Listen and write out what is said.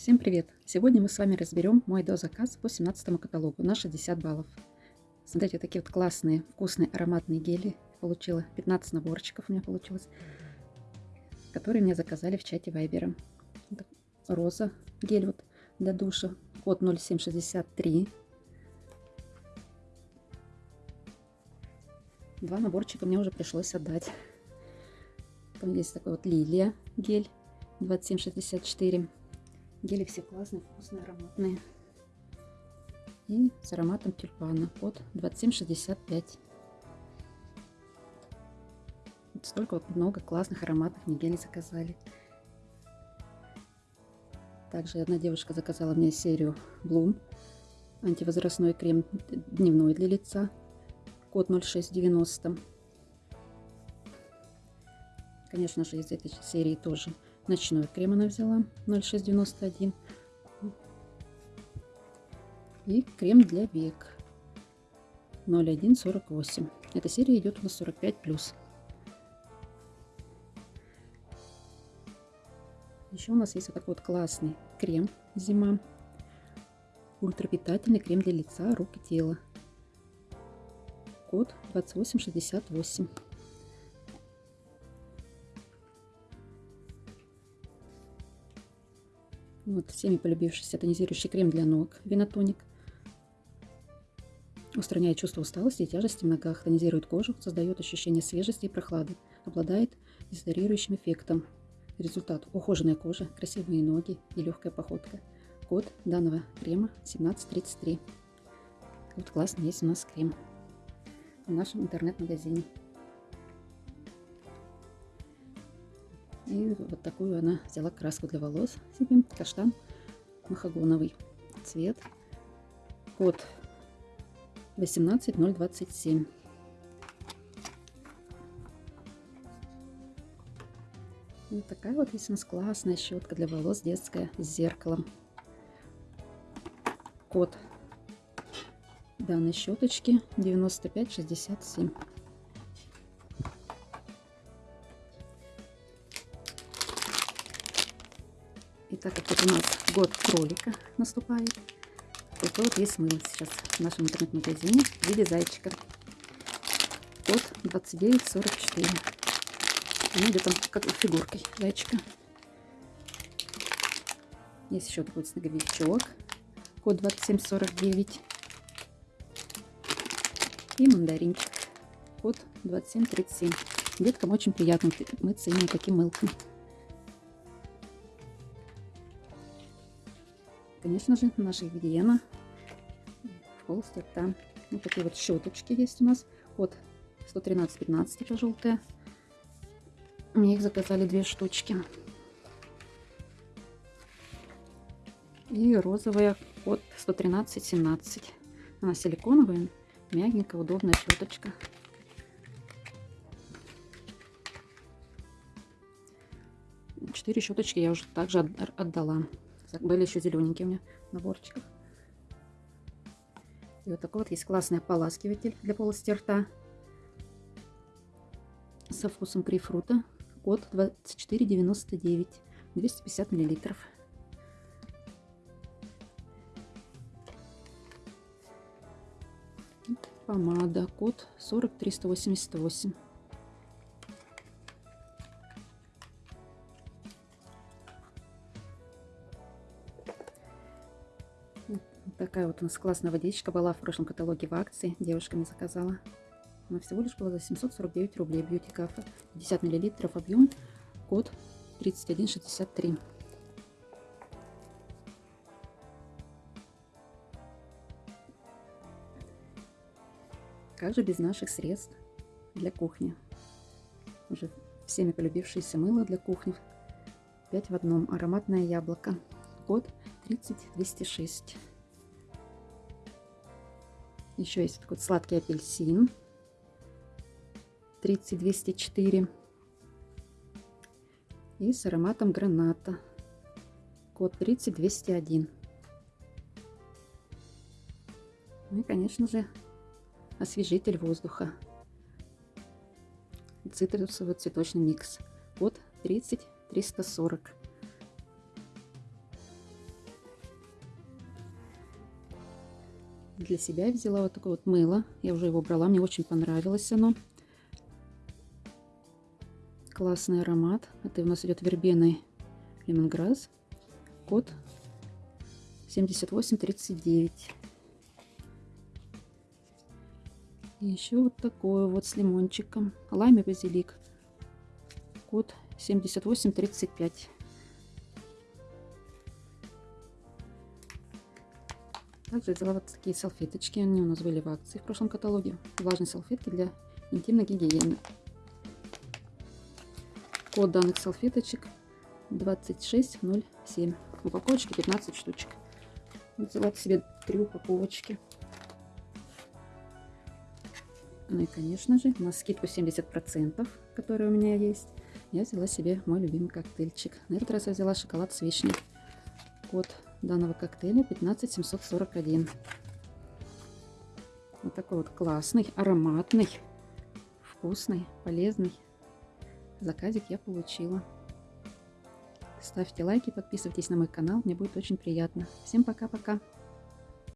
Всем привет! Сегодня мы с вами разберем мой дозаказ по 17 каталогу на 60 баллов. Смотрите, вот такие вот классные, вкусные, ароматные гели. Получила 15 наборчиков у меня получилось, которые мне заказали в чате Вайбера. Роза, гель вот для душа, код 0763. Два наборчика мне уже пришлось отдать. Там есть такой вот лилия гель 2764. Гели все классные, вкусные, ароматные. И с ароматом тюльпана под 2765. Вот столько вот много классных ароматов мне гели заказали. Также одна девушка заказала мне серию Bloom. Антивозрастной крем дневной для лица. Код 0690. Конечно же, из этой серии тоже Ночной крем она взяла 0691. И крем для век 0148. Эта серия идет у нас 45+. Еще у нас есть вот такой вот классный крем зима. Ультрапитательный крем для лица, рук и тела. Код 2868. Вот всеми полюбившийся тонизирующий крем для ног Винотоник. Устраняет чувство усталости и тяжести в ногах, тонизирует кожу, создает ощущение свежести и прохлады, обладает дезодорирующим эффектом. Результат – ухоженная кожа, красивые ноги и легкая походка. Код данного крема 1733. Вот классный есть у нас крем в нашем интернет-магазине. И вот такую она взяла краску для волос себе, каштан махагоновый цвет. Код 18027. Вот такая вот есть у нас классная щетка для волос детская с зеркалом. Код данной щеточки 9567. Так как вот у нас год кролика наступает, то вот есть мыло сейчас в нашем интернет-магазине в виде зайчика. Код 2944. Она идет там как фигуркой зайчика. Есть еще такой снеговичок. Код 2749. И мандаринчик. Код 2737. Деткам очень приятно мыться именно таким мылком. Конечно же, наша гигиена в полости рта. Вот такие вот щеточки есть у нас. Код 113-15, это желтая. Мне их заказали две штучки. И розовая код 113-17. Она силиконовая, мягенькая, удобная щеточка. Четыре щеточки я уже также отдала. Были еще зелененькие у меня в наборчиках. И вот такой вот есть классный ополаскиватель для полости рта. Со вкусом грейпфрута. Код 2499. 250 миллилитров. Помада. Код 40388. Такая вот у нас классная водичка была в прошлом каталоге в акции. Девушка заказала. Она всего лишь была за 749 рублей. Бьюти Кафе. 50 миллилитров объем. Код 3163. Как же без наших средств для кухни? Уже всеми полюбившееся мыло для кухни. 5 в одном. Ароматное яблоко. Код 30206. Еще есть такой сладкий апельсин. 30204. И с ароматом граната. Код 30201. Ну и, конечно же, освежитель воздуха. Цитрусовый цветочный микс. Код 30340. Для себя взяла вот такое вот мыло. Я уже его брала, мне очень понравилось оно. Классный аромат. Это у нас идет вербеный лемонграсс. Код 7839. И еще вот такое вот с лимончиком. Лайм и базилик. Код 7835. Также взяла вот такие салфеточки. Они у нас были в акции в прошлом каталоге. Влажные салфетки для интимной гигиены. Код данных салфеточек 2607. Упаковочки 15 штучек. Взяла себе три упаковочки. Ну и, конечно же, на скидку 70%, которая у меня есть, я взяла себе мой любимый коктейльчик. На этот раз я взяла шоколад с вишней. Код данного коктейля 15741. Вот такой вот классный, ароматный, вкусный, полезный заказик я получила. Ставьте лайки, подписывайтесь на мой канал, мне будет очень приятно. Всем пока-пока!